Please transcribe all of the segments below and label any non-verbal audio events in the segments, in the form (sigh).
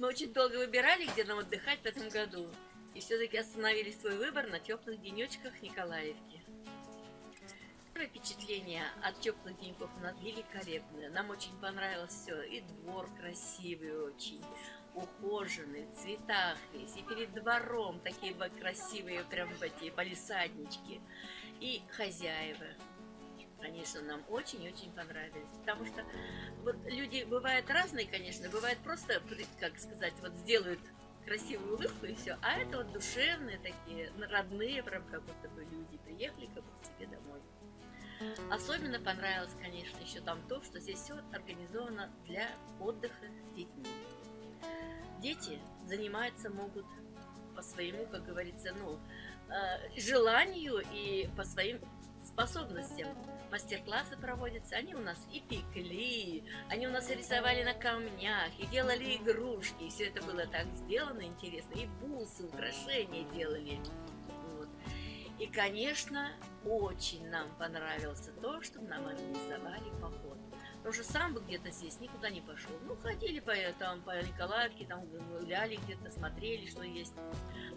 Мы очень долго выбирали, где нам отдыхать в этом году. И все-таки остановили свой выбор на теплых денечках Николаевки. Первое впечатление от теплых деньков у нас великолепное. Нам очень понравилось все. И двор красивый очень, ухоженный, в цветах весь. И перед двором такие красивые прям эти полисаднички. И хозяева конечно, нам очень-очень понравились. Потому что вот люди бывают разные, конечно, бывает просто, как сказать, вот сделают красивую улыбку и все, а это вот душевные такие, родные прям как будто бы люди приехали как бы к себе домой. Особенно понравилось, конечно, еще там то, что здесь все организовано для отдыха с детьми. Дети заниматься могут по своему, как говорится, ну, э, желанию и по своим способностям мастер-классы проводятся, они у нас и пекли, они у нас рисовали на камнях, и делали игрушки, и все это было так сделано интересно, и бусы, украшения делали. Вот. И, конечно, очень нам понравилось то, что нам организовали поход. Потому что сам бы где-то здесь никуда не пошел. Ну, ходили по, там, по Николаевке, там гуляли где-то, смотрели, что есть.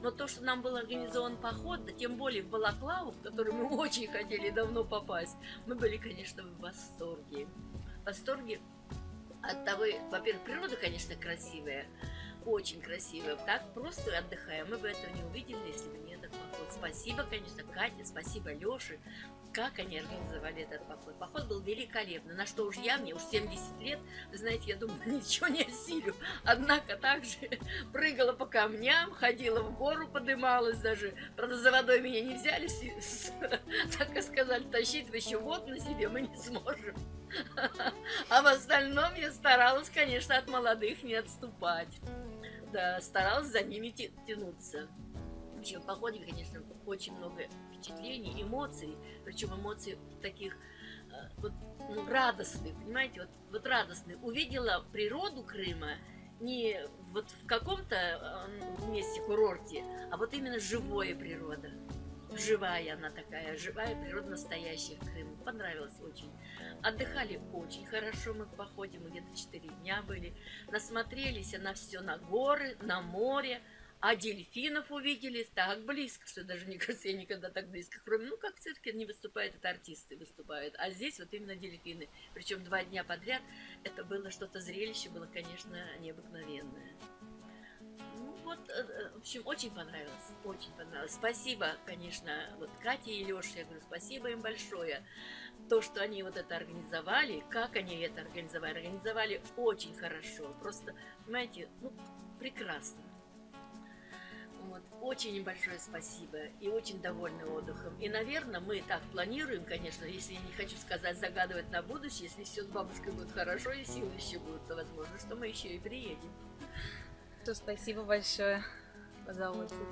Но то, что нам был организован поход, да тем более в Балаклаву, в который мы очень хотели давно попасть, мы были, конечно, в восторге. В восторге от того, во-первых, природа, конечно, красивая, очень красивая. Так просто отдыхаем. Мы бы этого не увидели, если бы не этот поход. Спасибо, конечно, Кате, спасибо Леше как они организовали этот поход. Поход был великолепный, на что уж я, мне уж 70 лет, вы знаете, я думаю, (laughs) ничего не осилю. Однако также (laughs) прыгала по камням, ходила в гору, подымалась даже. Правда, за водой меня не взяли, (laughs) так и сказали, тащить еще вот на себе мы не сможем. А в остальном я старалась, конечно, от молодых не отступать. Да, старалась за ними тянуться. Вообще в походе, конечно, очень много впечатлений, эмоций, причем эмоций таких э, вот, ну, радостных, понимаете, вот, вот радостных. Увидела природу Крыма не вот в каком-то э, месте, курорте, а вот именно живая природа. Живая она такая, живая природа настоящая в Крыму. Понравилось очень. Отдыхали очень хорошо мы в походе, мы где-то 4 дня были. Насмотрелись на все, на горы, на море. А дельфинов увидели так близко, что даже, мне кажется, я никогда так близко, кроме, ну, как в цирке не выступают, это артисты выступают, а здесь вот именно дельфины. Причем два дня подряд это было что-то зрелище, было, конечно, необыкновенное. Вот, э, э, в общем, очень понравилось, очень понравилось. Спасибо, конечно, вот Кате и Леше, я говорю, спасибо им большое. То, что они вот это организовали, как они это организовали, организовали очень хорошо, просто, понимаете, ну, прекрасно. Вот. Очень большое спасибо и очень довольны отдыхом. И, наверное, мы так планируем, конечно, если я не хочу сказать, загадывать на будущее, если все с бабушкой будет хорошо и силы еще будут, то возможно, что мы еще и приедем. То спасибо большое за отзыв.